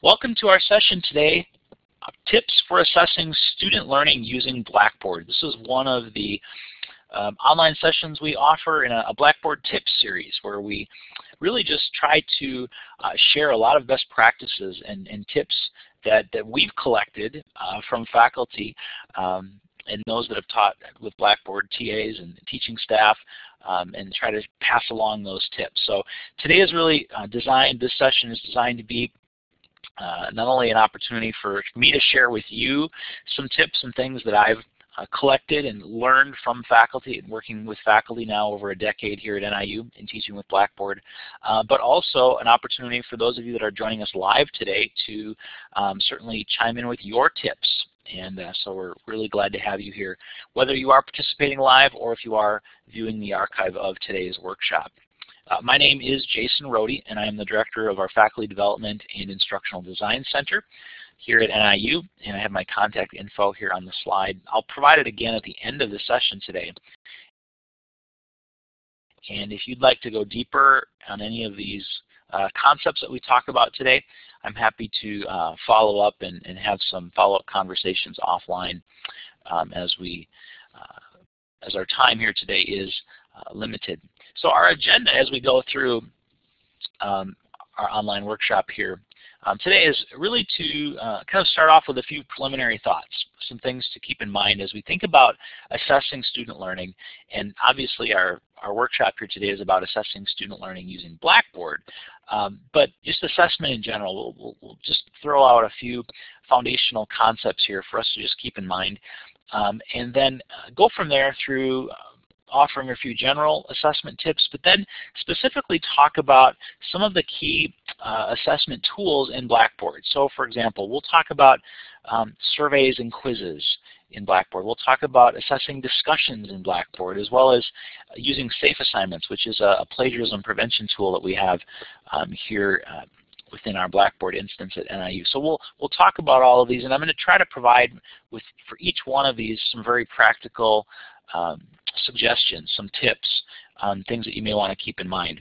Welcome to our session today, Tips for Assessing Student Learning Using Blackboard. This is one of the um, online sessions we offer in a, a, Blackboard Tips series where we really just try to uh, share a lot of best practices and, and tips that, that we've collected uh, from faculty um, and those that have taught with Blackboard TAs and teaching staff um, and try to pass along those tips. So today is really uh, designed, this session is designed to be uh, not only an opportunity for me to share with you some tips and things that I've uh, collected and learned from faculty and working with faculty now over a decade here at NIU in teaching with Blackboard, uh, but also an opportunity for those of you that are joining us live today to um, certainly chime in with your tips. And uh, so we're really glad to have you here, whether you are participating live or if you are viewing the archive of today's workshop. Uh, my name is Jason Rhode, and I am the Director of our Faculty Development and Instructional Design Center here at NIU, and I have my contact info here on the slide. I'll provide it again at the end of the session today. And if you'd like to go deeper on any of these uh, concepts that we talk about today, I'm happy to uh, follow up and, and have some follow-up conversations offline um, as we uh, as our time here today is uh, limited. So our agenda as we go through um, our online workshop here um, today is really to uh, kind of start off with a few preliminary thoughts, some things to keep in mind as we think about assessing student learning. And obviously our, our workshop here today is about assessing student learning using Blackboard. Um, but just assessment in general, we'll, we'll, we'll, just throw out a few foundational concepts here for us to just keep in mind. Um, and then uh, go from there through offering a few general assessment tips, but then specifically talk about some of the key uh, assessment tools in Blackboard. So for example, we'll talk about um, surveys and quizzes in Blackboard. We'll talk about assessing discussions in Blackboard as well as using SafeAssignments, which is a, a plagiarism prevention tool that we have um, here uh, within our Blackboard instance at NIU. So we'll we'll talk about all of these, and I'm going to try to provide with for each one of these some very practical um, suggestions, some tips on things that you may want to keep in mind.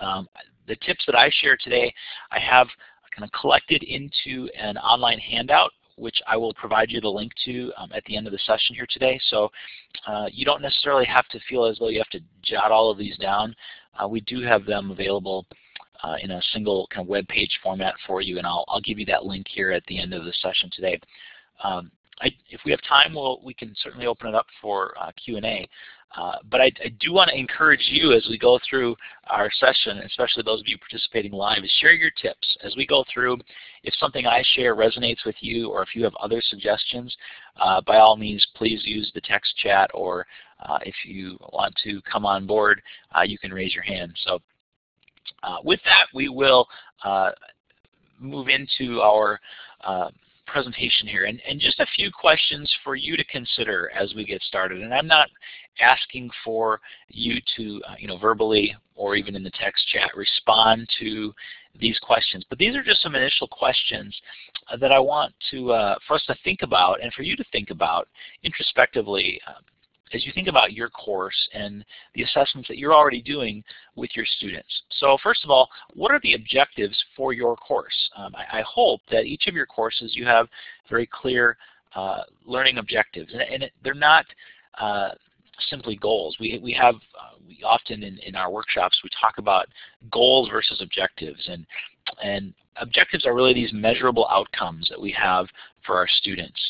Um, the tips that I share today, I have kind of collected into an online handout which I will provide you the link to um, at the end of the session here today. So uh, you don't necessarily have to feel as though you have to jot all of these down. Uh, we do have them available uh, in a single kind of web page format for you, and I'll, I'll give you that link here at the end of the session today. Um, I, if we have time, we'll, we can certainly open it up for uh, Q&A. Uh, but I, I, do want to encourage you as we go through our session, especially those of you participating live, is share your tips. As we go through, if something I share resonates with you or if you have other suggestions, uh, by all means, please use the text chat or uh, if you want to come on board, uh, you can raise your hand. So uh, with that, we will move into our presentation here and, and just a few questions for you to consider as we get started. And I'm not asking for you to, uh, you know, verbally or even in the text chat respond to these questions. But these are just some initial questions uh, that I want to, uh, for us to think about and for you to think about introspectively um, as you think about your course and the assessments that you're already doing with your students. So first of all, what are the objectives for your course? Um, I, I, hope that each of your courses you have very clear uh, learning objectives, and, and it, they're not uh, simply goals. We, we have, uh, we often in, in our workshops, we talk about goals versus objectives, and, and objectives are really these measurable outcomes that we have for our students.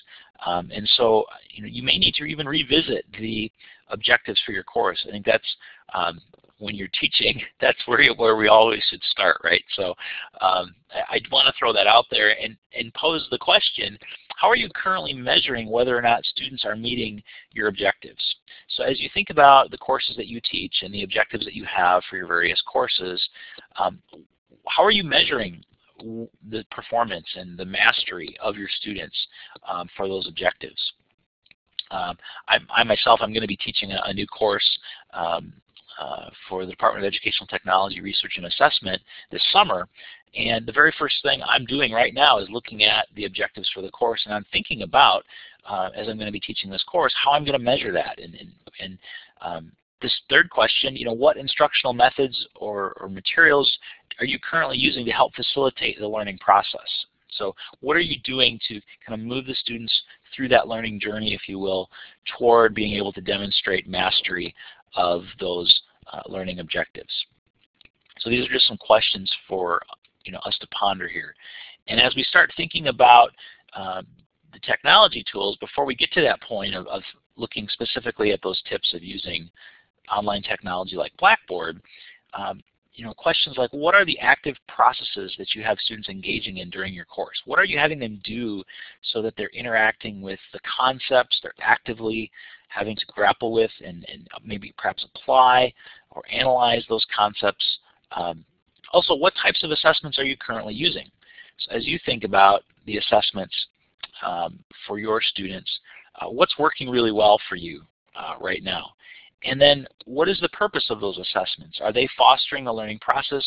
Um, and so you, know, you may need to even revisit the objectives for your course. I think that's um, when you're teaching, that's where, where we always should start, right? So um, I, I want to throw that out there and, and pose the question, how are you currently measuring whether or not students are meeting your objectives? So as you think about the courses that you teach and the objectives that you have for your various courses, um, how are you measuring the performance and the mastery of your students um, for those objectives. Um, I, I, myself, I'm going to be teaching a, a new course um, uh, for the Department of Educational Technology Research and Assessment this summer. And the very first thing I'm doing right now is looking at the objectives for the course, and I'm thinking about, uh, as I'm going to be teaching this course, how I'm going to measure that and, and, and um, this third question, you know, what instructional methods or, or, materials are you currently using to help facilitate the learning process? So what are you doing to kind of move the students through that learning journey, if you will, toward being able to demonstrate mastery of those uh, learning objectives? So these are just some questions for you know, us to ponder here. And as we start thinking about uh, the technology tools, before we get to that point of, of looking specifically at those tips of using online technology like Blackboard, um, you know, questions like what are the active processes that you have students engaging in during your course? What are you having them do so that they're interacting with the concepts, they're actively having to grapple with and, and maybe perhaps apply or analyze those concepts. Um, also, what types of assessments are you currently using? So as you think about the assessments um, for your students, uh, what's working really well for you uh, right now? And then what is the purpose of those assessments? Are they fostering a learning process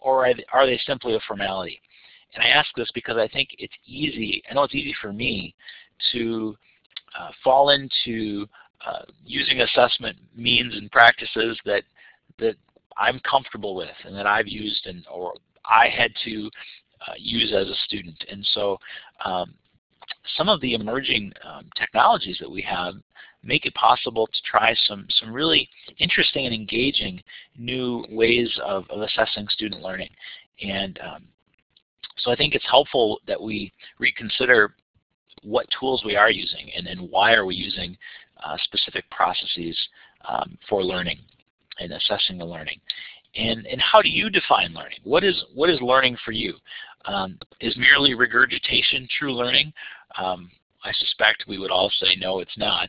or are they, simply a formality? And I ask this because I think it's easy, I know it's easy for me to uh, fall into uh, using assessment means and practices that, that I'm comfortable with and that I've used and or I had to uh, use as a student. And so um, some of the emerging um, technologies that we have make it possible to try some, some really interesting and engaging new ways of, of assessing student learning. And um, so I think it's helpful that we reconsider what tools we are using and, and why are we using uh, specific processes um, for learning and assessing the learning. And, and how do you define learning? What is, what is learning for you? Um, is merely regurgitation true learning? Um, I suspect we would all say no, it's not.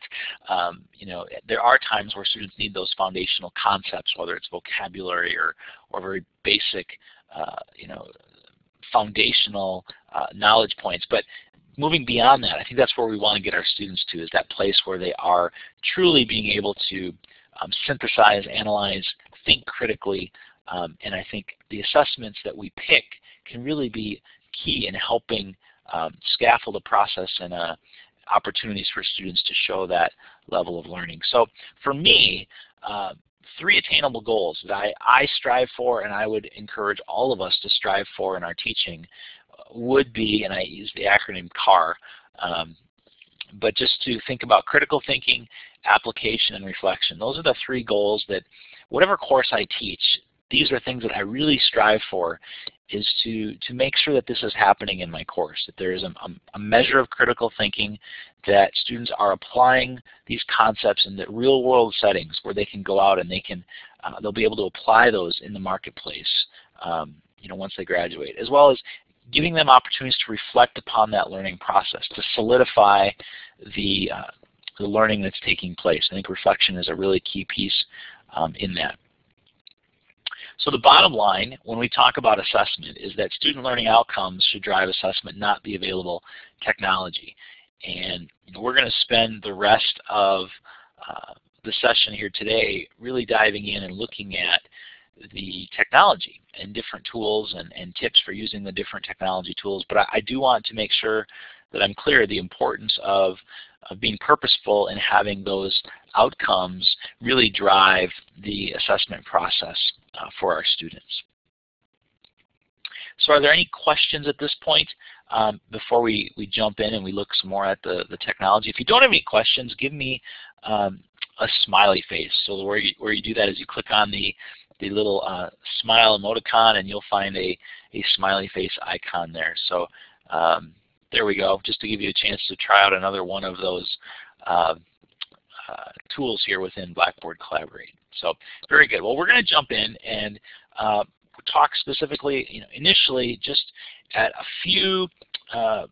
Um, you know, there are times where students need those foundational concepts, whether it's vocabulary or or very basic, uh, you know, foundational uh, knowledge points. But moving beyond that, I think that's where we want to get our students to, is that place where they are truly being able to um, synthesize, analyze, think critically, um, and I think the assessments that we pick can really be key in helping um, scaffold a process and uh, opportunities for students to show that level of learning. So for me, uh, three attainable goals that I, I strive for and I would encourage all of us to strive for in our teaching uh, would be, and I use the acronym CAR, um, but just to think about critical thinking, application, and reflection. Those are the three goals that whatever course I teach, these are things that I really strive for is to, to make sure that this is happening in my course, that there is a, a, measure of critical thinking, that students are applying these concepts in the real world settings where they can go out and they can, uh, they'll be able to apply those in the marketplace um, you know, once they graduate, as well as giving them opportunities to reflect upon that learning process, to solidify the, uh, the learning that's taking place. I think reflection is a really key piece um, in that. So the bottom line when we talk about assessment is that student learning outcomes should drive assessment, not the available technology. And you know, we're going to spend the rest of uh, the session here today really diving in and looking at the technology and different tools and, and tips for using the different technology tools. But I, I do want to make sure that I'm clear the importance of, of being purposeful and having those outcomes really drive the assessment process uh, for our students. So are there any questions at this point um, before we, we jump in and we look some more at the, the technology? If you don't have any questions, give me um, a smiley face. So where you, where you do that is you click on the, the little uh, smile emoticon and you'll find a, a smiley face icon there. So um, there we go, just to give you a chance to try out another one of those uh, uh, tools here within Blackboard Collaborate. So very good. Well, we're going to jump in and uh, talk specifically, you know, initially just at a few uh,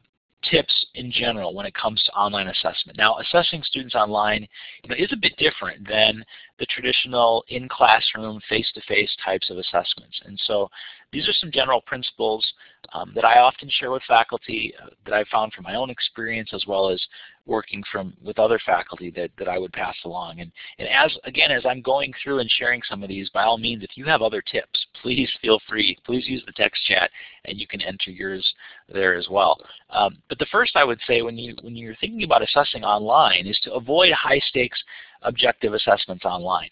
tips in general when it comes to online assessment. Now, assessing students online you know, is a bit different than the traditional in-classroom, face-to-face types of assessments. And so these are some general principles um, that I often share with faculty uh, that I found from my own experience as well as working from with other faculty that, that I would pass along. And, and as again, as I'm going through and sharing some of these, by all means, if you have other tips, please feel free. Please use the text chat and you can enter yours there as well. Um, but the first I would say when, you, when you're thinking about assessing online is to avoid high stakes objective assessments online.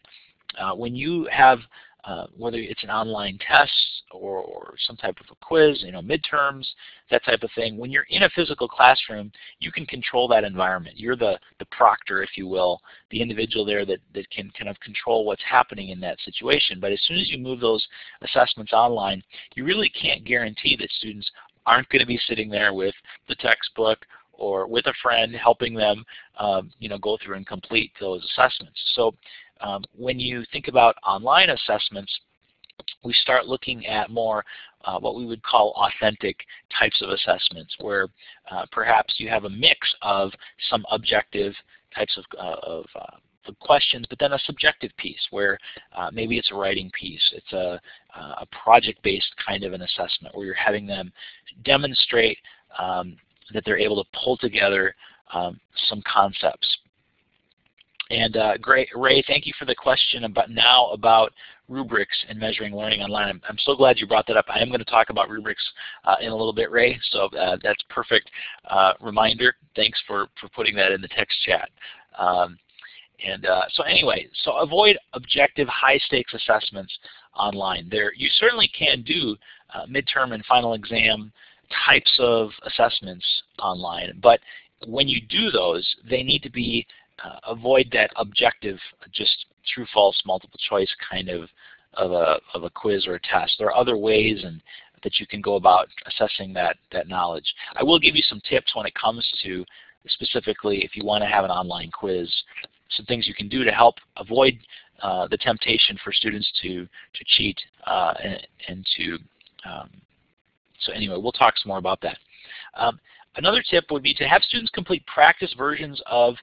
Uh, when you have uh, whether it's an online test or, or, some type of a quiz, you know, midterms, that type of thing. When you're in a physical classroom, you can control that environment. You're the, the proctor, if you will, the individual there that, that can kind of control what's happening in that situation. But as soon as you move those assessments online, you really can't guarantee that students aren't going to be sitting there with the textbook or with a friend helping them um, you know, go through and complete those assessments. So um, when you think about online assessments, we start looking at more uh, what we would call authentic types of assessments, where uh, perhaps you have a mix of some objective types of, uh, of uh, questions, but then a subjective piece where uh, maybe it's a writing piece, it's a, a project-based kind of an assessment where you're having them demonstrate um, that they're able to pull together um, some concepts. And uh, great, Ray, thank you for the question about now about rubrics and measuring learning online. I'm, I'm, so glad you brought that up. I am going to talk about rubrics uh, in a little bit, Ray, so uh, that's perfect uh, reminder. Thanks for, for putting that in the text chat. Um, and uh, so anyway, so avoid objective high-stakes assessments online. There, you certainly can do uh, midterm and final exam types of assessments online, but when you do those, they need to be avoid that objective, just true false multiple choice kind of of a of a quiz or a test. There are other ways and that you can go about assessing that that knowledge. I will give you some tips when it comes to specifically if you want to have an online quiz, some things you can do to help avoid uh, the temptation for students to to cheat uh, and, and, to um, so anyway, we'll talk some more about that. Um, another tip would be to have students complete practice versions of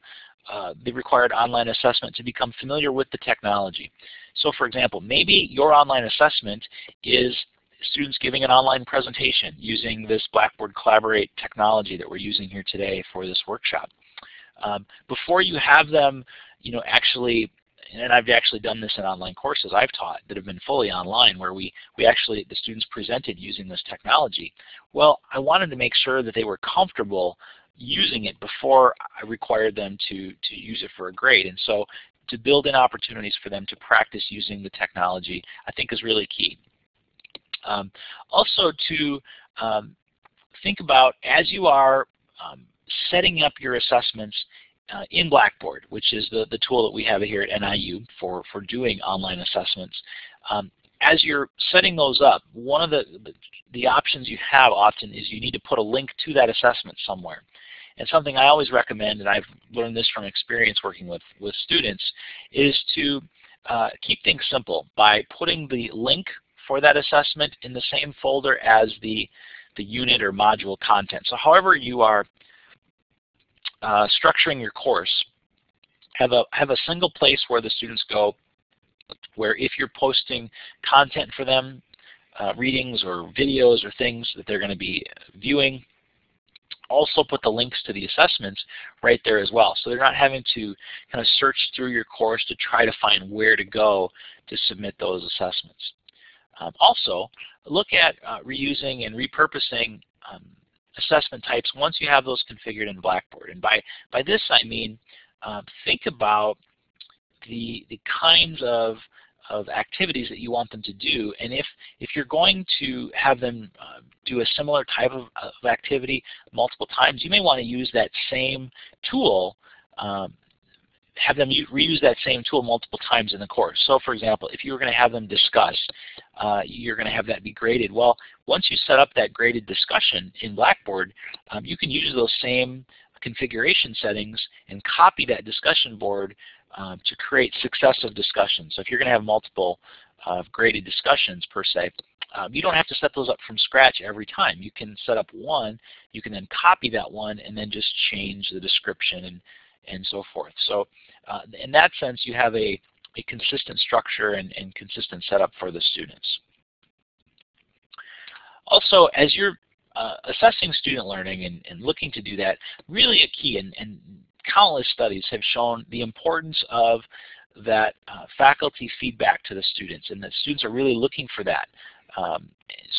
uh, the required online assessment to become familiar with the technology. So for example, maybe your online assessment is students giving an online presentation using this Blackboard Collaborate technology that we're using here today for this workshop. Um, before you have them you know, actually and I've actually done this in online courses I've taught that have been fully online where we, we actually, the students presented using this technology. Well, I wanted to make sure that they were comfortable using it before I required them to, to use it for a grade. And so to build in opportunities for them to practice using the technology I think is really key. Um, also to um, think about as you are um, setting up your assessments uh, in Blackboard, which is the, the tool that we have here at NIU for, for doing online assessments, um, as you're setting those up, one of the, the, the options you have often is you need to put a link to that assessment somewhere. And something I always recommend, and I've learned this from experience working with, with students, is to uh, keep things simple by putting the link for that assessment in the same folder as the, the unit or module content. So however you are uh, structuring your course, have a, have a single place where the students go where if you're posting content for them, uh, readings or videos or things that they're going to be viewing, also put the links to the assessments right there as well. So they're not having to kind of search through your course to try to find where to go to submit those assessments. Um, also, look at uh, reusing and repurposing um, assessment types once you have those configured in Blackboard. And by, by this I mean uh, think about the, the kinds of of activities that you want them to do. And if, if you're going to have them uh, do a similar type of, of, activity multiple times, you may want to use that same tool, um, have them reuse that same tool multiple times in the course. So for example, if you were going to have them discuss, uh, you're going to have that be graded. Well, once you set up that graded discussion in Blackboard, um, you can use those same configuration settings and copy that discussion board um, to create successive discussions. So if you're going to have multiple uh, graded discussions per se, um, you don't have to set those up from scratch every time. You can set up one, you can then copy that one and then just change the description and, and so forth. So uh, in that sense, you have a, a consistent structure and, and consistent setup for the students. Also, as you're uh, assessing student learning and, and, looking to do that, really a key, and, and countless studies have shown the importance of that uh, faculty feedback to the students, and that students are really looking for that. Um,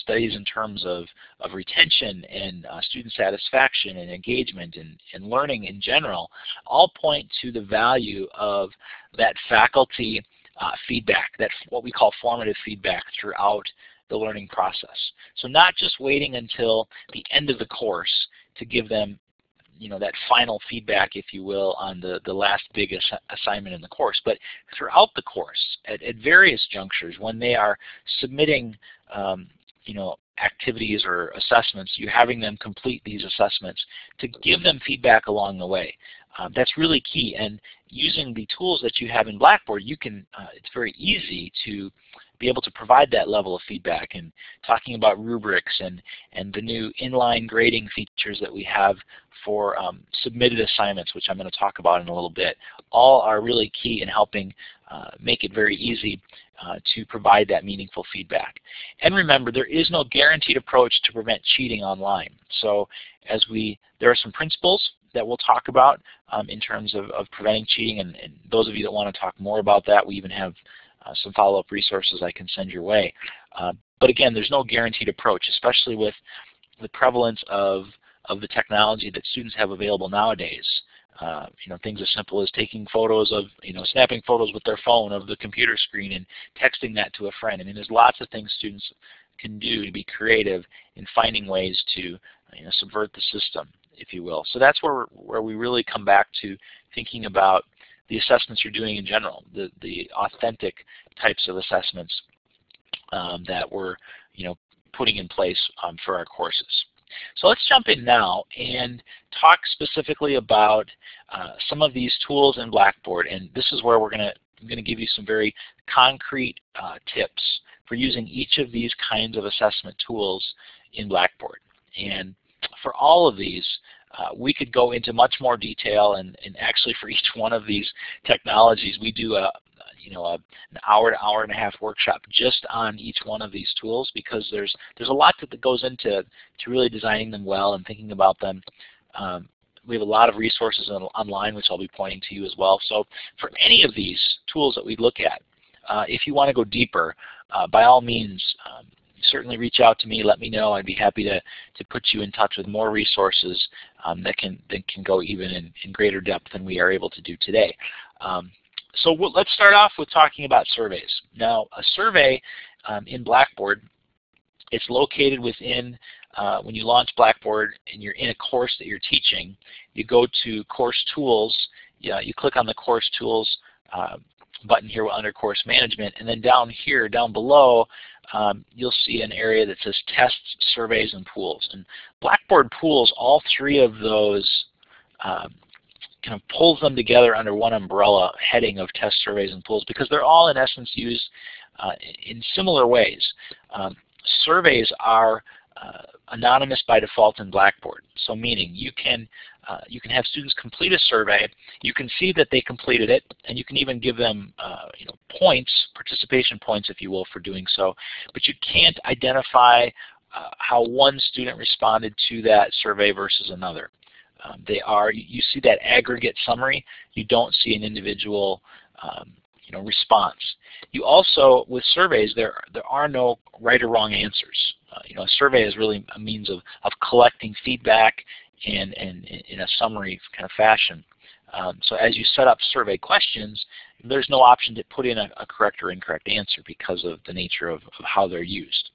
studies in terms of, of retention and uh, student satisfaction and engagement and, and learning in general all point to the value of that faculty uh, feedback, that what we call formative feedback throughout the learning process. So not just waiting until the end of the course to give them you know, that final feedback, if you will, on the, the last big ass assignment in the course, but throughout the course, at, at various junctures, when they are submitting, um, you know, activities or assessments, you're having them complete these assessments to give them feedback along the way. Um, that's really key. And using the tools that you have in Blackboard, you can, uh, it's very easy to be able to provide that level of feedback and talking about rubrics and, and the new inline grading features that we have for um, submitted assignments, which I'm going to talk about in a little bit, all are really key in helping uh, make it very easy uh, to provide that meaningful feedback. And remember, there is no guaranteed approach to prevent cheating online. So as we, there are some principles that we'll talk about um, in terms of, of preventing cheating, and, and, those of you that want to talk more about that, we even have some follow-up resources I can send your way. Uh, but again, there's no guaranteed approach, especially with the prevalence of, of the technology that students have available nowadays. Uh, you know, things as simple as taking photos of, you know, snapping photos with their phone of the computer screen and texting that to a friend. I mean, there's lots of things students can do to be creative in finding ways to, you know, subvert the system, if you will. So that's where, where we really come back to thinking about the assessments you're doing in general, the, the authentic types of assessments um, that we're, you know, putting in place um, for our courses. So let's jump in now and talk specifically about uh, some of these tools in Blackboard. And this is where we're going to I'm going to give you some very concrete uh, tips for using each of these kinds of assessment tools in Blackboard. And for all of these, we could go into much more detail and, and actually for each one of these technologies we do a, you know, a, an hour to hour and a half workshop just on each one of these tools because there's there's a lot that goes into to really designing them well and thinking about them. Um, we have a lot of resources on, online which I'll be pointing to you as well. So for any of these tools that we look at, uh, if you want to go deeper, uh, by all means, um, certainly reach out to me. Let me know. I'd be happy to, to put you in touch with more resources um, that can that can go even in, in greater depth than we are able to do today. Um, so we'll, let's start off with talking about surveys. Now, a survey um, in Blackboard, it's located within, uh, when you launch Blackboard and you're in a course that you're teaching, you go to Course Tools, yeah, you click on the Course Tools uh, button here under Course Management, and then down here, down below, um, you'll see an area that says Tests, Surveys, and Pools. And Blackboard pools all three of those um, kind of pulls them together under one umbrella heading of test surveys and pools because they're all in essence used uh, in similar ways. Um, surveys are anonymous by default in Blackboard. So meaning you can uh, you can have students complete a survey, you can see that they completed it, and you can even give them uh, you know points, participation points if you will for doing so, but you can't identify uh, how one student responded to that survey versus another. Um, they are, you see that aggregate summary, you don't see an individual um, you know, response. You also, with surveys, there, there are no right or wrong answers. Uh, you know, a survey is really a means of, of collecting feedback and, and in a summary kind of fashion. Um, so as you set up survey questions, there's no option to put in a, a correct or incorrect answer because of the nature of, of how they're used.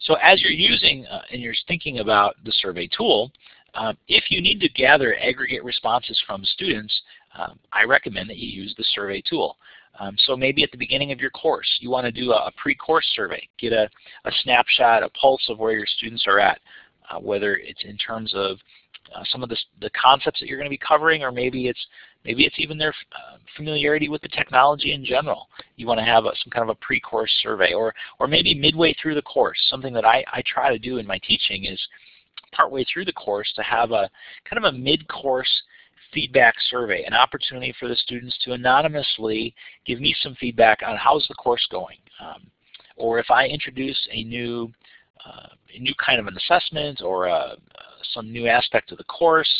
So as you're using uh, and you're thinking about the survey tool, um, if you need to gather aggregate responses from students, um, I recommend that you use the survey tool. Um, so maybe at the beginning of your course, you want to do a, a pre-course survey, get a, a, snapshot, a pulse of where your students are at, uh, whether it's in terms of uh, some of the, the concepts that you're going to be covering, or maybe it's maybe it's even their uh, familiarity with the technology in general. You want to have a, some kind of a pre-course survey, or or maybe midway through the course. Something that I, I try to do in my teaching is partway through the course to have a kind of a mid-course feedback survey, an opportunity for the students to anonymously give me some feedback on how's the course going. Um, or if I introduce a new, uh, a new kind of an assessment or a, uh, some new aspect of the course,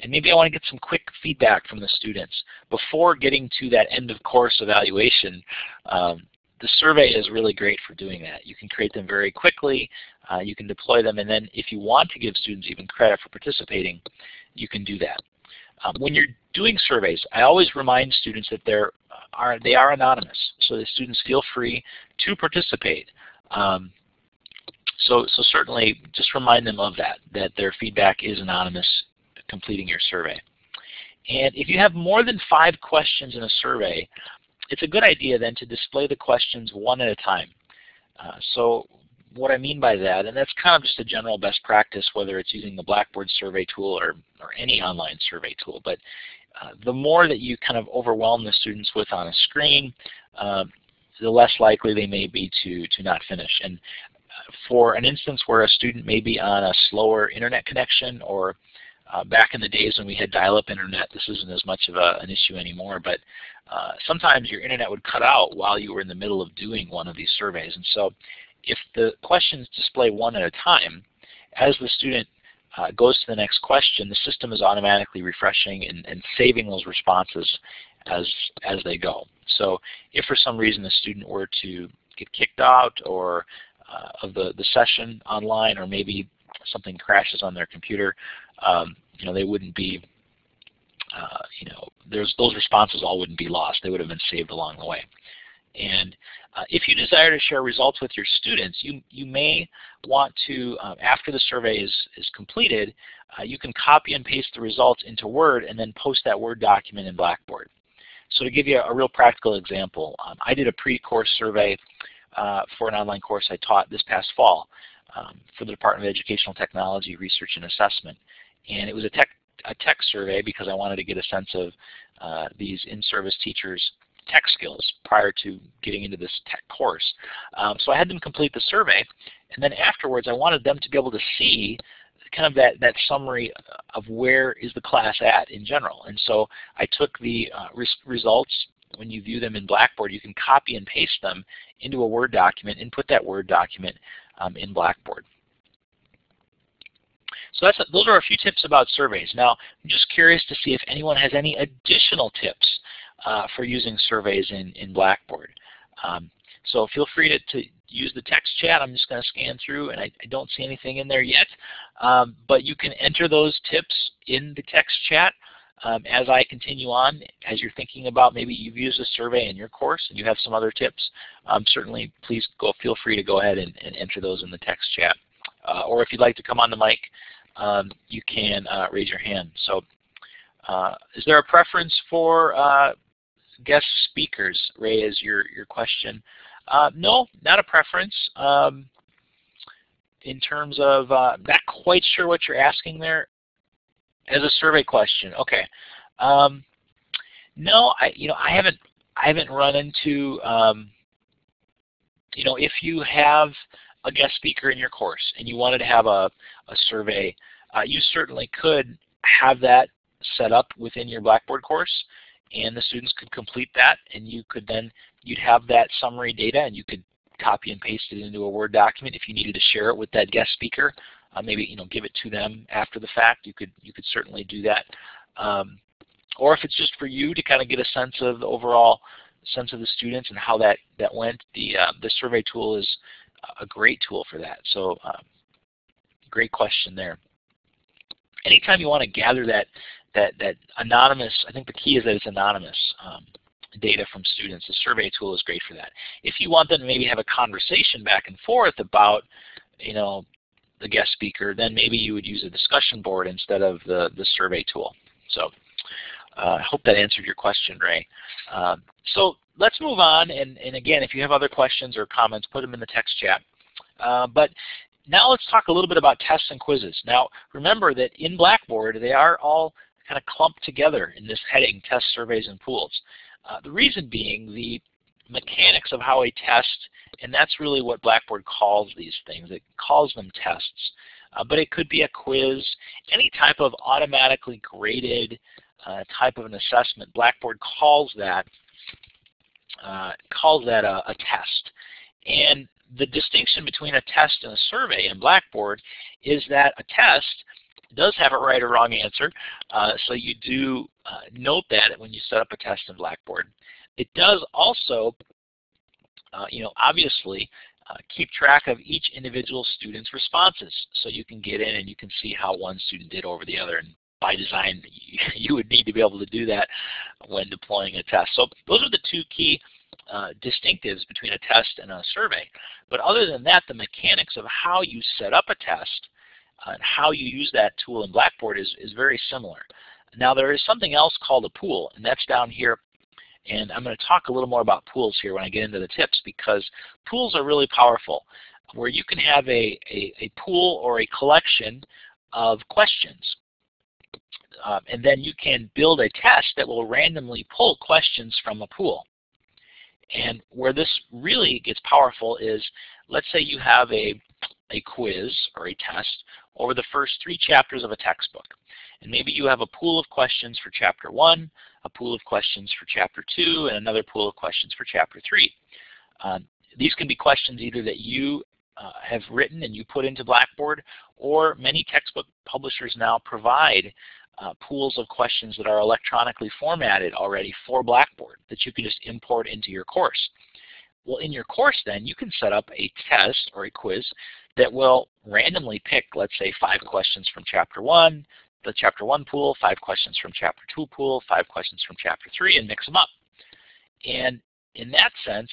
and maybe I want to get some quick feedback from the students before getting to that end of course evaluation. Um, the survey is really great for doing that. You can create them very quickly, uh, you can deploy them, and then if you want to give students even credit for participating, you can do that. Um, when you're doing surveys, I always remind students that they're uh, are they are anonymous, so the students feel free to participate. Um, so, so certainly just remind them of that, that their feedback is anonymous completing your survey. And if you have more than five questions in a survey, it's a good idea then to display the questions one at a time. Uh, so what I mean by that, and that's kind of just a general best practice, whether it's using the Blackboard survey tool or, or any online survey tool, but uh, the more that you kind of overwhelm the students with on a screen, uh, the less likely they may be to, to not finish. And uh, for an instance where a student may be on a slower internet connection or uh, back in the days when we had dial-up internet, this isn't as much of a, an issue anymore, but uh, sometimes your internet would cut out while you were in the middle of doing one of these surveys. And so if the questions display one at a time, as the student uh, goes to the next question, the system is automatically refreshing and, and saving those responses as, as they go. So if for some reason the student were to get kicked out or uh, of the, the session online or maybe something crashes on their computer, um, you know, they wouldn't be, uh, you know, there's, those responses all wouldn't be lost. They would have been saved along the way. And uh, if you desire to share results with your students, you, you may want to, uh, after the survey is, is completed, uh, you can copy and paste the results into Word and then post that Word document in Blackboard. So to give you a, a real practical example, um, I did a pre-course survey uh, for an online course I taught this past fall um, for the Department of Educational Technology Research and Assessment. And it was a tech, a tech survey because I wanted to get a sense of uh, these in-service teachers' tech skills prior to getting into this tech course. Um, so I had them complete the survey, and then afterwards I wanted them to be able to see kind of that, that summary of where is the class at in general. And so I took the uh, res results, when you view them in Blackboard, you can copy and paste them into a Word document and put that Word document um, in Blackboard. So that's a, those are a few tips about surveys. Now, I'm just curious to see if anyone has any additional tips uh, for using surveys in, in Blackboard. Um, so feel free to, to, use the text chat. I'm just going to scan through, and I, I, don't see anything in there yet. Um, but you can enter those tips in the text chat um, as I continue on. As you're thinking about maybe you've used a survey in your course and you have some other tips, um, certainly please go. feel free to go ahead and, and enter those in the text chat. Uh, or if you'd like to come on the mic, um, you can uh, raise your hand. So uh, is there a preference for uh, guest speakers, Ray, is your, your question. Uh, no, not a preference. Um, in terms of, uh, not quite sure what you're asking there. As a survey question, okay. Um, no, I you know I haven't I haven't run into um, you know if you have a guest speaker in your course and you wanted to have a, a survey, uh, you certainly could have that set up within your Blackboard course and the students could complete that and you could then you'd have that summary data and you could copy and paste it into a Word document if you needed to share it with that guest speaker. Uh, maybe you know give it to them after the fact. You could you could certainly do that. Um, or if it's just for you to kind of get a sense of the overall sense of the students and how that that went, the uh, the survey tool is a great tool for that. So um, great question there. Anytime you want to gather that that, that anonymous, I think the key is that it's anonymous um, data from students. The survey tool is great for that. If you want them to maybe have a conversation back and forth about, you know, the guest speaker, then maybe you would use a discussion board instead of the, the survey tool. So uh, I hope that answered your question, Ray. Um, so let's move on, and, and again, if you have other questions or comments, put them in the text chat. Uh, but now let's talk a little bit about tests and quizzes. Now remember that in Blackboard, they are all kind of clumped together in this heading, test surveys and pools. Uh, the reason being the mechanics of how a test, and that's really what Blackboard calls these things. It calls them tests. Uh, but it could be a quiz, any type of automatically graded type of an assessment. Blackboard calls that uh, calls that a, a, test. And the distinction between a test and a survey in Blackboard is that a test does have a right or wrong answer, uh, so you do uh, note that when you set up a test in Blackboard. It does also, uh, you know, obviously uh, keep track of each individual student's responses, so you can get in and you can see how one student did over the other and by design, need to be able to do that when deploying a test. So those are the two key uh, distinctives between a test and a survey. But other than that, the mechanics of how you set up a test uh, and how you use that tool in Blackboard is, is very similar. Now there is something else called a pool, and that's down here. And I'm going to talk a little more about pools here when I get into the tips because pools are really powerful where you can have a, a, a pool or a collection of questions. Um, and then you can build a test that will randomly pull questions from a pool. And where this really gets powerful is, let's say you have a, a quiz or a test over the first three chapters of a textbook. And maybe you have a pool of questions for chapter one, a pool of questions for chapter two, and another pool of questions for chapter three. Um, these can be questions either that you uh, have written and you put into Blackboard, or many textbook publishers now provide uh, pools of questions that are electronically formatted already for Blackboard that you can just import into your course. Well, in your course then, you can set up a test or a quiz that will randomly pick, let's say, five questions from Chapter 1, the Chapter 1 pool, five questions from Chapter 2 pool, five questions from Chapter 3, and mix them up. And in that sense,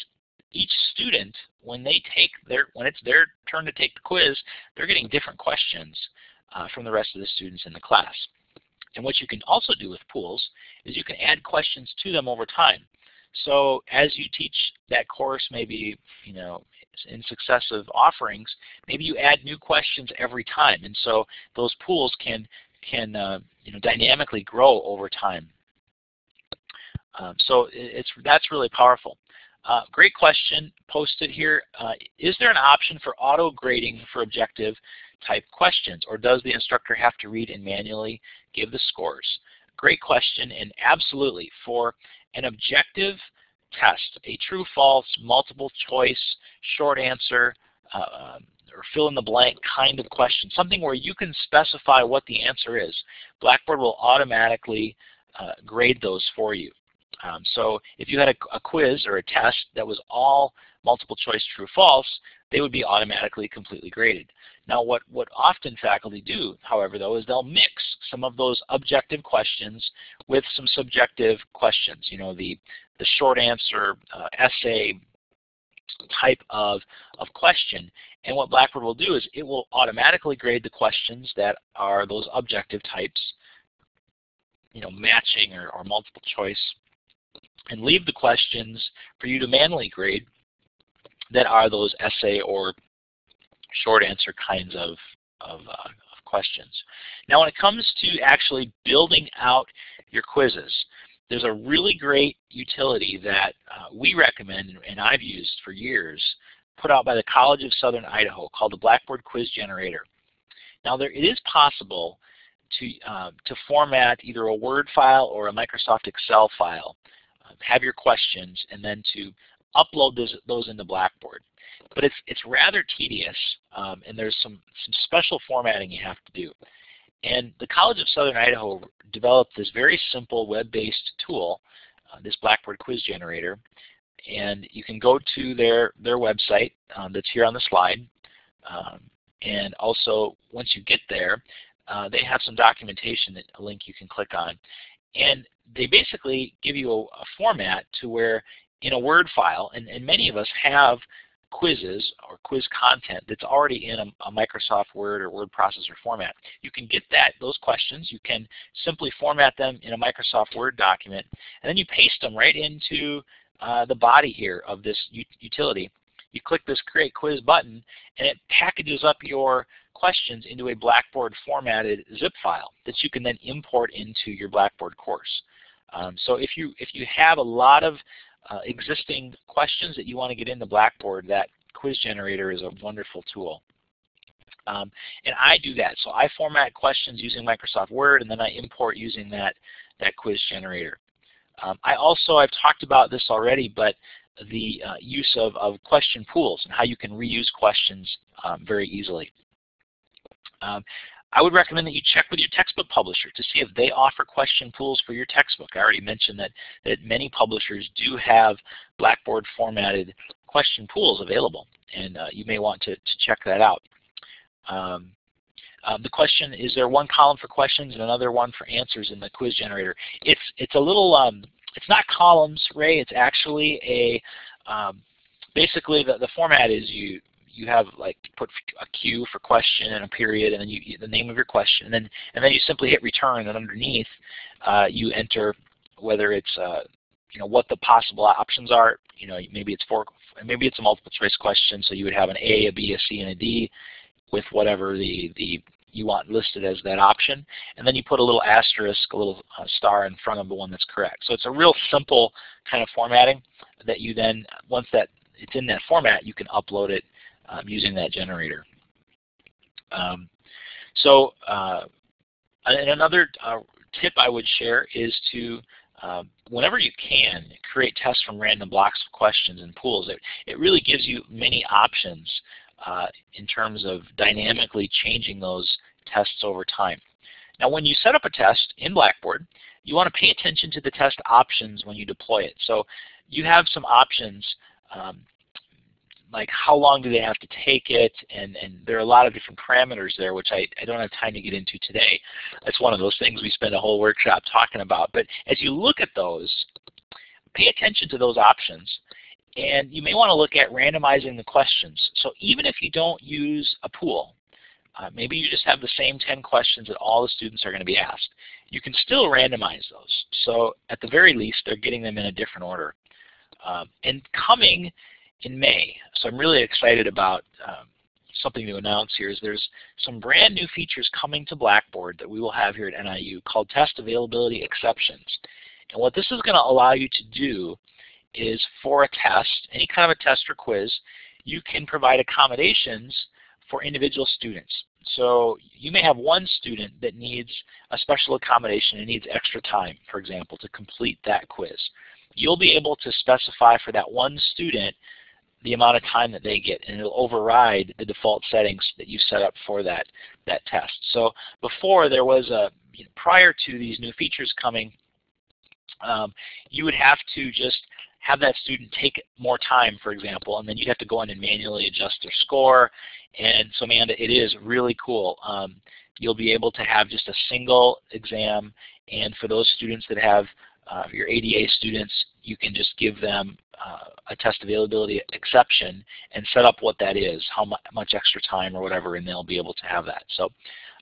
each student, when they take their, when it's their turn to take the quiz, they're getting different questions uh, from the rest of the students in the class. And what you can also do with pools is you can add questions to them over time. So as you teach that course, maybe you know in successive offerings, maybe you add new questions every time, and so those pools can can uh, you know dynamically grow over time. Um, so it's that's really powerful. Uh, great question posted here. Uh, is there an option for auto grading for objective type questions or does the instructor have to read and manually give the scores? Great question and absolutely for an objective test, a true false, multiple choice, short answer, uh, um, or fill in the blank kind of question, something where you can specify what the answer is. Blackboard will automatically uh, grade those for you. Um, so if you had a, a, quiz or a test that was all multiple choice true false, they would be automatically completely graded. Now what, what often faculty do, however, though, is they'll mix some of those objective questions with some subjective questions. You know, the, the short answer uh, essay type of, of question. And what Blackboard will do is it will automatically grade the questions that are those objective types, you know, matching or, or multiple choice and leave the questions for you to manually grade that are those essay or short answer kinds of, of, uh, of questions. Now when it comes to actually building out your quizzes, there's a really great utility that uh, we recommend and I've used for years put out by the College of Southern Idaho called the Blackboard Quiz Generator. Now there, it is possible to, uh, to format either a Word file or a Microsoft Excel file have your questions, and then to upload those, those into Blackboard. But it's, it's rather tedious, um, and there's some, some special formatting you have to do. And the College of Southern Idaho developed this very simple web-based tool, uh, this Blackboard quiz generator, and you can go to their, their website um, that's here on the slide. Um, and also, once you get there, uh, they have some documentation, that, a link you can click on. And they basically give you a, a format to where in a Word file, and, and many of us have quizzes or quiz content that's already in a, a, Microsoft Word or word processor format. You can get that those questions. You can simply format them in a Microsoft Word document, and then you paste them right into uh, the body here of this utility. You click this Create Quiz button, and it packages up your questions into a Blackboard formatted zip file that you can then import into your Blackboard course. Um, so if you, if you have a lot of uh, existing questions that you want to get into Blackboard, that quiz generator is a wonderful tool. Um, and I do that. So I format questions using Microsoft Word and then I import using that, that quiz generator. Um, I also, I've talked about this already, but the uh, use of, of question pools and how you can reuse questions um, very easily. Um, I would recommend that you check with your textbook publisher to see if they offer question pools for your textbook. I already mentioned that, that many publishers do have Blackboard formatted question pools available, and uh, you may want to, to check that out. Um, Um, the question, is there one column for questions and another one for answers in the quiz generator? It's, it's a little, um, it's not columns, Ray, it's actually a, um, basically the, the format is you, you have like put a Q for question and a period and then you, the name of your question and then and then you simply hit return and underneath uh, you enter whether it's uh, you know what the possible options are. You know maybe it's four maybe it's a multiple choice question so you would have an A, a B, a C, and a D with whatever the the you want listed as that option and then you put a little asterisk a little uh, star in front of the one that's correct. So it's a real simple kind of formatting that you then once that it's in that format you can upload it using that generator. Um, so uh, another uh, tip I would share is to uh, whenever you can, create tests from random blocks of questions and pools. It, it really gives you many options uh, in terms of dynamically changing those tests over time. Now when you set up a test in Blackboard, you want to pay attention to the test options when you deploy it. So you have some options um, like how long do they have to take it, and, and there are a lot of different parameters there, which I, I don't have time to get into today. That's one of those things we spend a whole workshop talking about. But as you look at those, pay attention to those options. And you may want to look at randomizing the questions. So even if you don't use a pool, uh, maybe you just have the same 10 questions that all the students are going to be asked. You can still randomize those. So at the very least, they're getting them in a different order. Um, and coming in May. So I'm really excited about um, something to announce here is there's some brand new features coming to Blackboard that we will have here at NIU called test availability exceptions. And what this is going to allow you to do is for a test, any kind of a test or quiz, you can provide accommodations for individual students. So you may have one student that needs a special accommodation and needs extra time, for example, to complete that quiz. You'll be able to specify for that one student the amount of time that they get, and it'll override the default settings that you set up for that, that test. So before there was a, you know, prior to these new features coming, um, you would have to just have that student take more time, for example, and then you'd have to go in and manually adjust their score. And so Amanda, it is really cool. Um, you'll be able to have just a single exam, and for those students that have uh, your ADA students, you can just give them uh, a test availability exception and set up what that is, how mu much extra time or whatever, and they'll be able to have that. So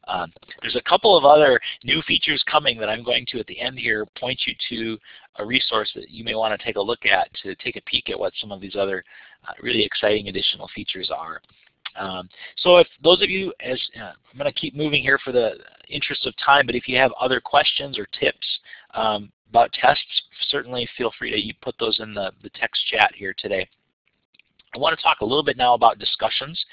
um, there's a couple of other new features coming that I'm going to at the end here point you to a resource that you may want to take a look at to take a peek at what some of these other uh, really exciting additional features are. Um, so if those of you, as uh, I'm going to keep moving here for the interest of time, but if you have other questions or tips um, about tests, certainly feel free to you put those in the, the text chat here today. I want to talk a little bit now about discussions.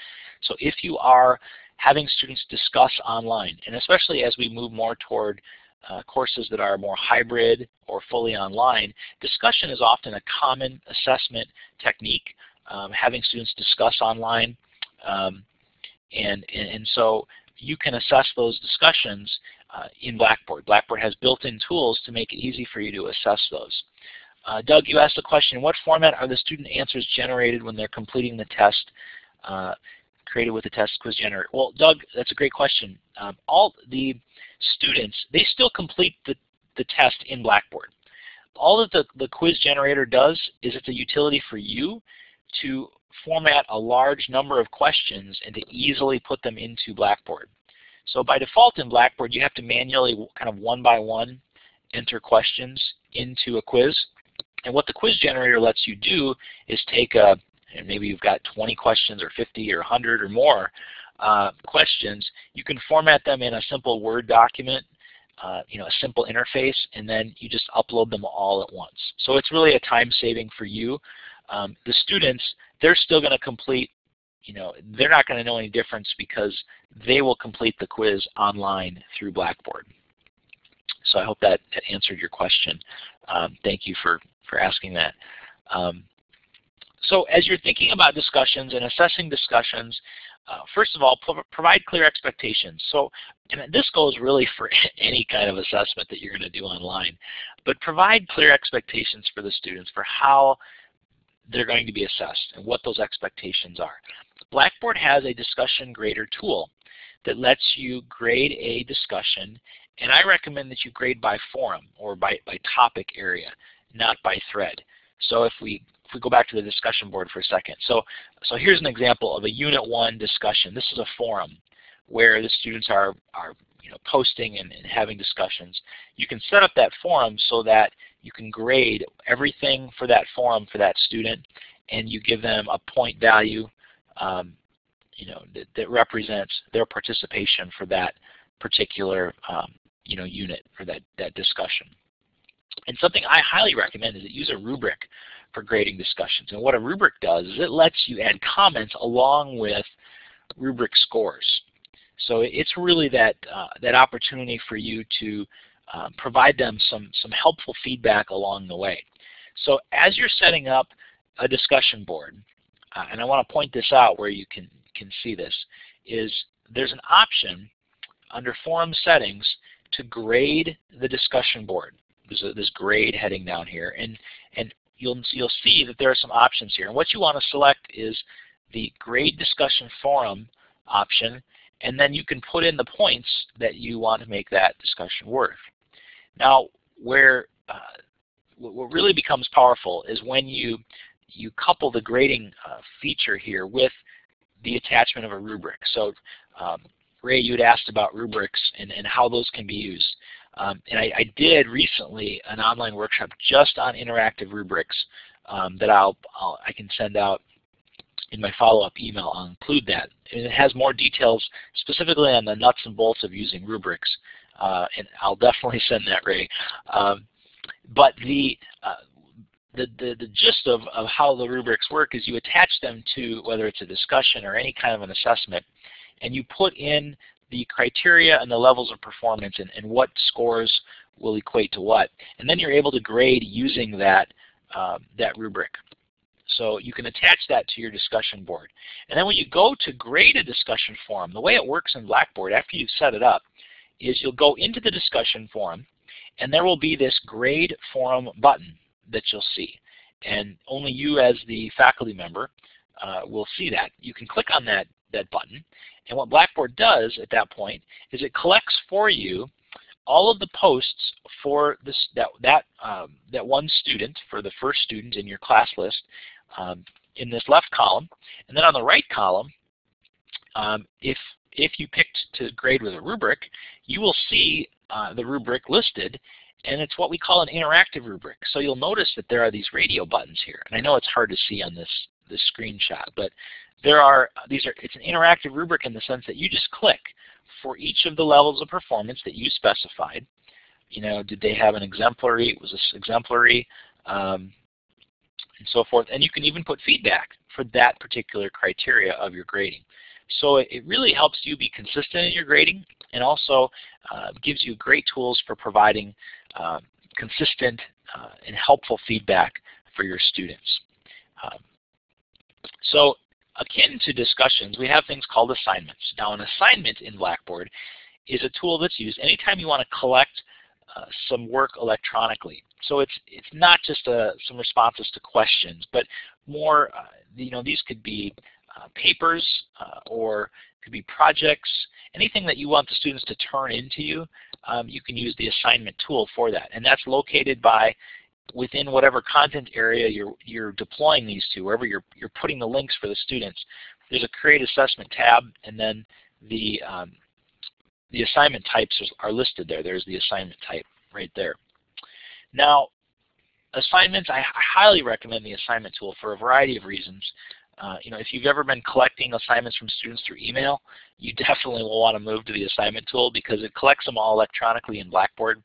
So if you are having students discuss online, and especially as we move more toward uh, courses that are more hybrid or fully online, discussion is often a common assessment technique, um, having students discuss online. Um, and, and, and so you can assess those discussions uh, in Blackboard. Blackboard has built-in tools to make it easy for you to assess those. Uh, Doug, you asked the question, what format are the student answers generated when they're completing the test uh, created with the test quiz generator? Well, Doug, that's a great question. Um, all the students, they still complete the, the test in Blackboard. All that the, the quiz generator does is it's a utility for you to format a large number of questions and to easily put them into Blackboard. So by default in Blackboard, you have to manually kind of one by one enter questions into a quiz. And what the quiz generator lets you do is take a, and maybe you've got 20 questions or 50 or 100 or more uh, questions, you can format them in a simple Word document, uh, you know, a simple interface, and then you just upload them all at once. So it's really a time saving for you. Um, the students, they're still going to complete you know, they're not going to know any difference because they will complete the quiz online through Blackboard. So I hope that, answered your question. Um, thank you for, for asking that. Um, so as you're thinking about discussions and assessing discussions, uh, first of all, provide clear expectations. So, and this goes really for any kind of assessment that you're going to do online, but provide clear expectations for the students for how they're going to be assessed and what those expectations are. Blackboard has a discussion grader tool that lets you grade a discussion and I recommend that you grade by forum or by, by topic area, not by thread. So if we if we go back to the discussion board for a second. So, so here's an example of a Unit 1 discussion. This is a forum where the students are, are you know, posting and, and having discussions. You can set up that forum so that you can grade everything for that forum for that student and you give them a point value um, you know, that, that, represents their participation for that particular um, you know, unit for that, that discussion. And something I highly recommend is that use a rubric for grading discussions. And what a rubric does is it lets you add comments along with rubric scores. So it's really that, uh, that opportunity for you to uh, provide them some, some helpful feedback along the way. So as you're setting up a discussion board, and I want to point this out where you can, can see this, is there's an option under forum settings to grade the discussion board. There's a, this grade heading down here, and and you'll you'll see that there are some options here. And what you want to select is the grade discussion forum option, and then you can put in the points that you want to make that discussion worth. Now, where uh, what really becomes powerful is when you you couple the grading uh, feature here with the attachment of a rubric. So um, Ray, you had asked about rubrics and, and how those can be used. Um, and I, I, did recently an online workshop just on interactive rubrics um, that I'll, I'll, I can send out in my follow-up email. I'll include that. And it has more details specifically on the nuts and bolts of using rubrics. Uh, and I'll definitely send that, Ray. Um, but the, uh, the, the, the gist of, of how the rubrics work is you attach them to whether it's a discussion or any kind of an assessment and you put in the criteria and the levels of performance and, and what scores will equate to what. And then you're able to grade using that, um, that rubric. So you can attach that to your discussion board. And then when you go to grade a discussion forum, the way it works in Blackboard after you've set it up is you'll go into the discussion forum and there will be this grade forum button that you'll see. And only you as the faculty member uh, will see that. You can click on that, that button and what Blackboard does at that point is it collects for you all of the posts for this that that um, that one student for the first student in your class list um, in this left column, and then on the right column, um, if if you picked to grade with a rubric, you will see uh, the rubric listed, and it's what we call an interactive rubric. So you'll notice that there are these radio buttons here, and I know it's hard to see on this this screenshot, but there are these are it's an interactive rubric in the sense that you just click for each of the levels of performance that you specified. You know, did they have an exemplary? Was this exemplary? Um, and so forth. And you can even put feedback for that particular criteria of your grading. So it, really helps you be consistent in your grading and also uh, gives you great tools for providing uh, consistent uh, and helpful feedback for your students. Um, so akin to discussions, we have things called assignments. Now an assignment in Blackboard is a tool that's used anytime you want to collect uh, some work electronically. So it's it's not just uh, some responses to questions, but more, uh, you know, these could be uh, papers uh, or could be projects, anything that you want the students to turn into you, um, you can use the assignment tool for that. And that's located by within whatever content area you're, you're deploying these to, wherever you're, you're putting the links for the students, there's a Create Assessment tab, and then the, um, the assignment types are listed there. There's the assignment type right there. Now, assignments, I highly recommend the assignment tool for a variety of reasons. Uh, you know, if you've ever been collecting assignments from students through email, you definitely will want to move to the assignment tool because it collects them all electronically in Blackboard.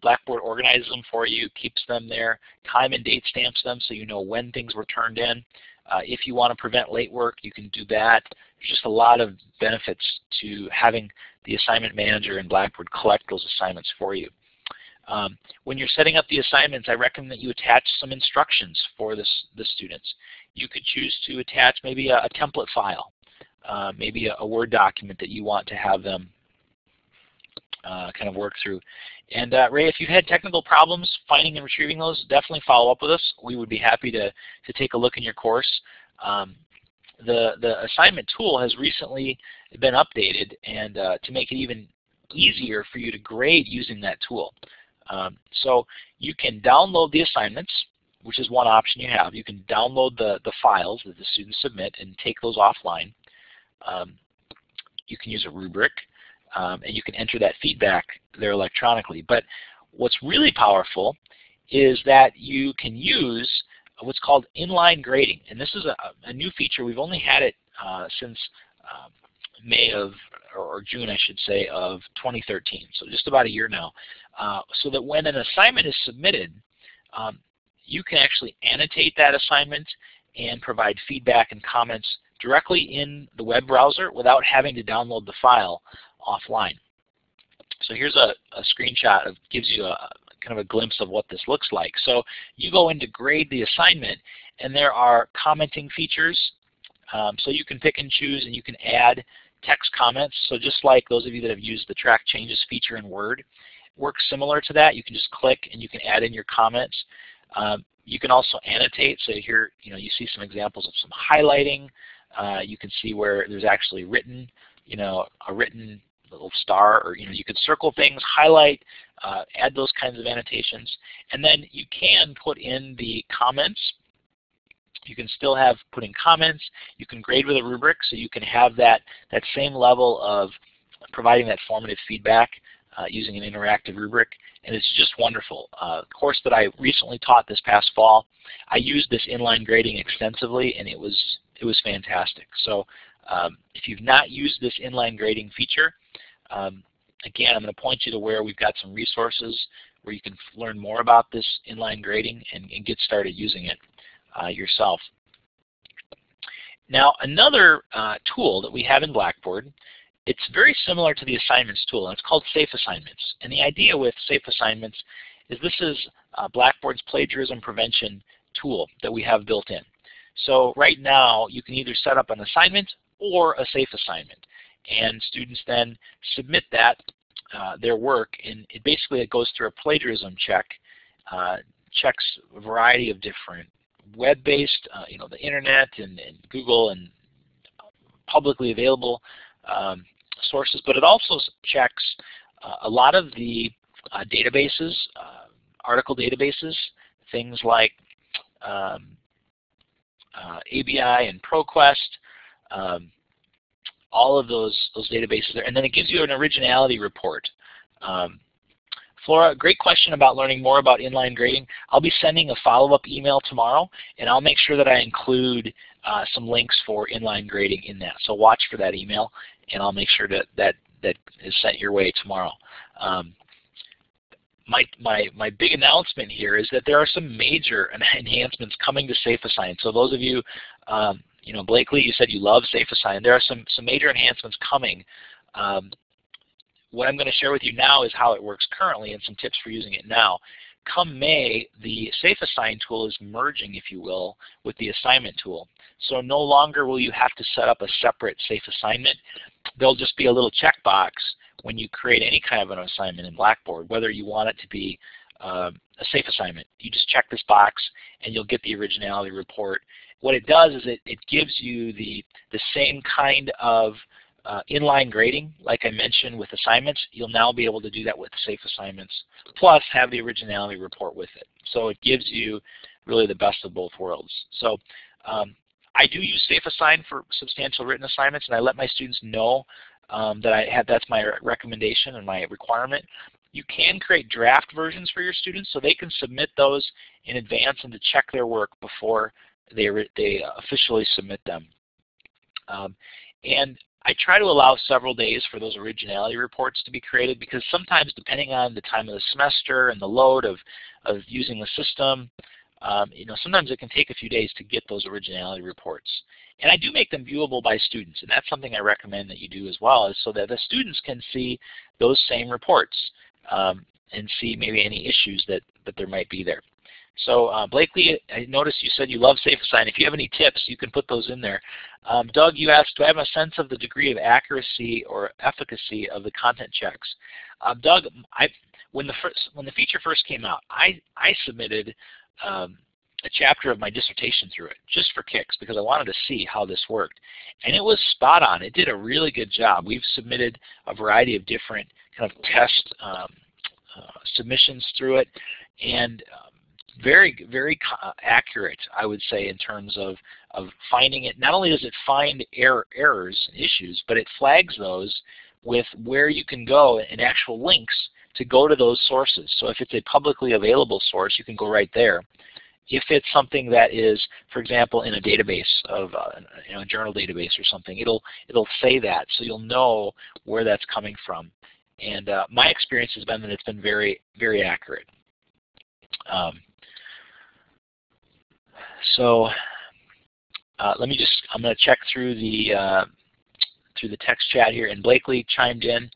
Blackboard organizes them for you, keeps them there, time and date stamps them so you know when things were turned in. Uh, if you want to prevent late work, you can do that. There's just a lot of benefits to having the assignment manager in Blackboard collect those assignments for you. Um, when you're setting up the assignments, I recommend that you attach some instructions for this, the students. You could choose to attach maybe a, a template file, uh, maybe a, a, Word document that you want to have them uh, kind of work through. And uh, Ray, if you've had technical problems finding and retrieving those, definitely follow up with us. We would be happy to, to take a look in your course. Um, the, the assignment tool has recently been updated and uh, to make it even easier for you to grade using that tool. Um, so you can download the assignments, which is one option you have. You can download the, the files that the students submit and take those offline. Um, you can use a rubric, um, and you can enter that feedback there electronically. But what's really powerful is that you can use what's called inline grading. And this is a, a new feature. We've only had it uh, since um, May of, or June I should say, of 2013, so just about a year now. Uh, so that when an assignment is submitted, um, you can actually annotate that assignment and provide feedback and comments directly in the web browser without having to download the file offline. So here's a, a screenshot of gives you a kind of a glimpse of what this looks like. So you go in to grade the assignment and there are commenting features. Um, so you can pick and choose and you can add text comments. So just like those of you that have used the track changes feature in Word, it works similar to that. You can just click and you can add in your comments. Um, you can also annotate. So here, you know, you see some examples of some highlighting. Uh, you can see where there's actually written, you know, a written little star, or you know, you can circle things, highlight, uh, add those kinds of annotations, and then you can put in the comments. You can still have put in comments. You can grade with a rubric, so you can have that that same level of providing that formative feedback uh, using an interactive rubric, and it's just wonderful. Uh, course that I recently taught this past fall, I used this inline grading extensively, and it was it was fantastic. So um, if you've not used this inline grading feature, um, again, I'm going to point you to where we've got some resources where you can learn more about this inline grading and, and get started using it yourself. Now, another uh, tool that we have in Blackboard, it's very similar to the assignments tool, and it's called SafeAssignments. And the idea with SafeAssignments is this is uh, Blackboard's plagiarism prevention tool that we have built in. So right now, you can either set up an assignment or a safe assignment. And students then submit that, uh, their work, and it basically it goes through a plagiarism check, uh, checks a variety of different web-based, uh, you know, the internet and, and, Google and publicly available um, sources, but it also checks uh, a lot of the uh, databases, uh, article databases, things like um, ABI and ProQuest, um, all of those, those databases there. And then it gives you an originality report. Um, Flora, great question about learning more about inline grading. I'll be sending a follow-up email tomorrow, and I'll make sure that I include uh, some links for inline grading in that. So watch for that email, and I'll make sure that that, that is sent your way tomorrow. Um, my, my, my big announcement here is that there are some major enhancements coming to SafeAssign. So those of you um, you know, Blakely, you said you love SafeAssign. There are some, some major enhancements coming. Um, what I'm going to share with you now is how it works currently and some tips for using it now. Come May, the SafeAssign tool is merging, if you will, with the assignment tool. So no longer will you have to set up a separate safe assignment. There'll just be a little checkbox when you create any kind of an assignment in Blackboard, whether you want it to be uh, a safe assignment. You just check this box and you'll get the originality report what it does is it, it gives you the, the same kind of uh, inline grading, like I mentioned with assignments, you'll now be able to do that with safe assignments, plus have the originality report with it. So it gives you really the best of both worlds. So um, I do use SafeAssign for substantial written assignments, and I let my students know um, that I have that's my recommendation and my requirement. You can create draft versions for your students, so they can submit those in advance and to check their work before they, they officially submit them. Um, and I try to allow several days for those originality reports to be created because sometimes depending on the time of the semester and the load of, of using the system, um, you know, sometimes it can take a few days to get those originality reports. And I do make them viewable by students, and that's something I recommend that you do as well, is so that the students can see those same reports um, and see maybe any issues that, that there might be there. So uh, Blakely, I noticed you said you love SafeAssign. If you have any tips, you can put those in there. Um, Doug, you asked, do I have a sense of the degree of accuracy or efficacy of the content checks? Uh, Doug, I, when the first when the feature first came out, I I submitted um, a chapter of my dissertation through it, just for kicks, because I wanted to see how this worked. And it was spot on. It did a really good job. We've submitted a variety of different kind of test um, uh, submissions through it, and um, very, very accurate, I would say, in terms of, of finding it. Not only does it find error, errors and issues, but it flags those with where you can go and actual links to go to those sources. So if it's a publicly available source, you can go right there. If it's something that is, for example, in a database of uh, you know, a journal database or something, it'll it'll say that, so you'll know where that's coming from. And uh, my experience has been that it's been very very accurate. Um, so uh, let me just I'm going to check through the uh, through the text chat here, and Blakely chimed in.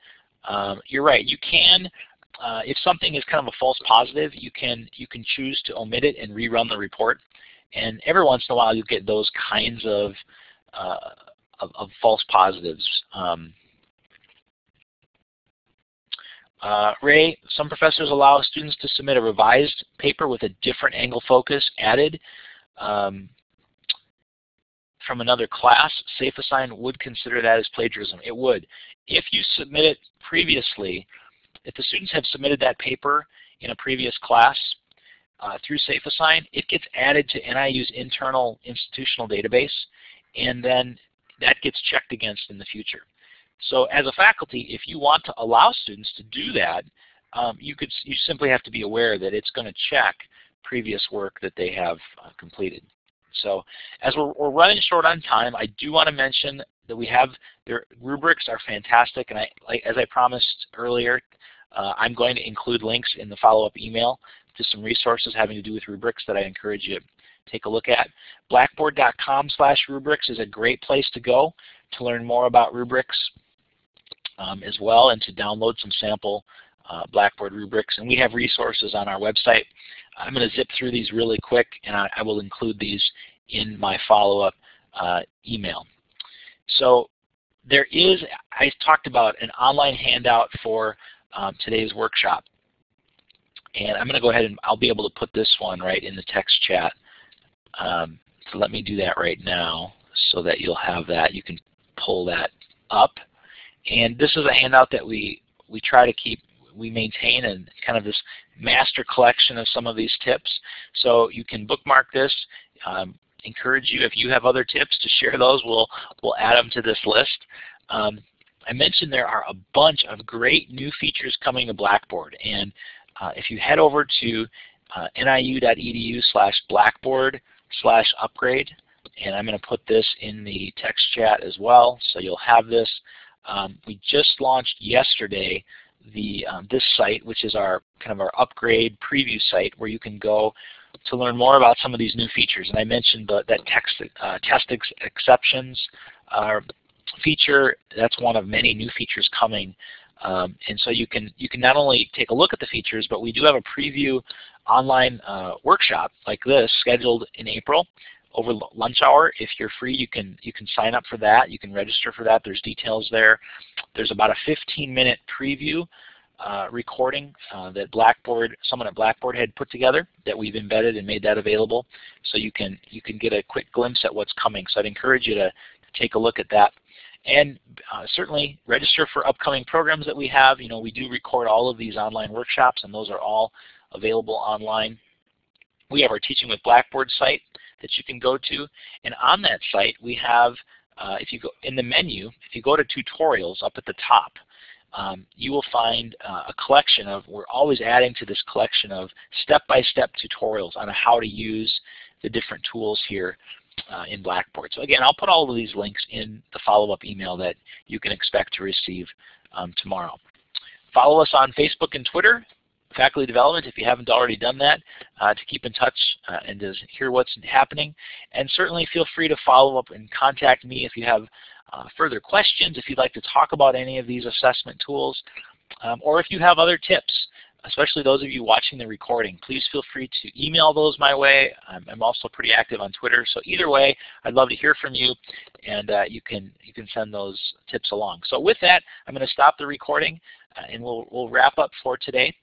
Um, you're right. You can uh, if something is kind of a false positive, you can you can choose to omit it and rerun the report. And every once in a while, you get those kinds of uh, of, of, false positives. Um, uh, Ray, some professors allow students to submit a revised paper with a different angle focus added um, from another class. SafeAssign would consider that as plagiarism. It would. If you submit it previously, if the students have submitted that paper in a previous class uh, through SafeAssign, it gets added to NIU's internal institutional database, and then that gets checked against in the future. So as a faculty, if you want to allow students to do that, um, you could you simply have to be aware that it's going to check previous work that they have uh, completed. So as we're, we're, running short on time, I do want to mention that we have their rubrics are fantastic, and I, as I promised earlier, uh, I'm going to include links in the follow-up email to some resources having to do with rubrics that I encourage you to take a look at. Blackboard.com slash rubrics is a great place to go to learn more about rubrics um, as well and to download some sample uh, Blackboard rubrics. And we have resources on our website. I'm going to zip through these really quick and I, I will include these in my follow-up uh, email. So there is, I talked about an online handout for um, today's workshop. And I'm going to go ahead and I'll be able to put this one right in the text chat. Um, so let me do that right now so that you'll have that. You can pull that up. And this is a handout that we, we try to keep, we maintain and kind of this master collection of some of these tips. So you can bookmark this. Um, encourage you, if you have other tips, to share those. We'll, we'll add them to this list. Um, I mentioned there are a bunch of great new features coming to Blackboard. And uh, if you head over to uh, niu.edu slash blackboard slash upgrade, and I'm going to put this in the text chat as well, so you'll have this. Um, we just launched yesterday the um, this site, which is our kind of our upgrade preview site, where you can go to learn more about some of these new features. And I mentioned the, that text, uh, test ex exceptions are feature. That's one of many new features coming. Um, and so you can you can not only take a look at the features, but we do have a preview online uh, workshop like this scheduled in April over lunch hour. If you're free, you can you can sign up for that. You can register for that. There's details there. There's about a 15-minute preview uh, recording uh, that Blackboard, someone at Blackboard had put together that we've embedded and made that available, so you can you can get a quick glimpse at what's coming. So I'd encourage you to take a look at that. And uh, certainly register for upcoming programs that we have. You know, we do record all of these online workshops, and those are all available online. We have our Teaching with Blackboard site that you can go to. And on that site, we have, uh, if you go in the menu, if you go to tutorials up at the top, um, you will find uh, a collection of, we're always adding to this collection of step-by-step -step tutorials on how to use the different tools here uh, in Blackboard. So again, I'll put all of these links in the follow-up email that you can expect to receive um, tomorrow. Follow us on Facebook and Twitter, Faculty Development, if you haven't already done that, uh, to keep in touch uh, and to hear what's happening. And certainly feel free to follow up and contact me if you have uh, further questions, if you'd like to talk about any of these assessment tools, um, or if you have other tips especially those of you watching the recording, please feel free to email those my way. I'm, I'm also pretty active on Twitter, so either way, I'd love to hear from you, and uh, you can you can send those tips along. So with that, I'm going to stop the recording, uh, and we'll we'll wrap up for today.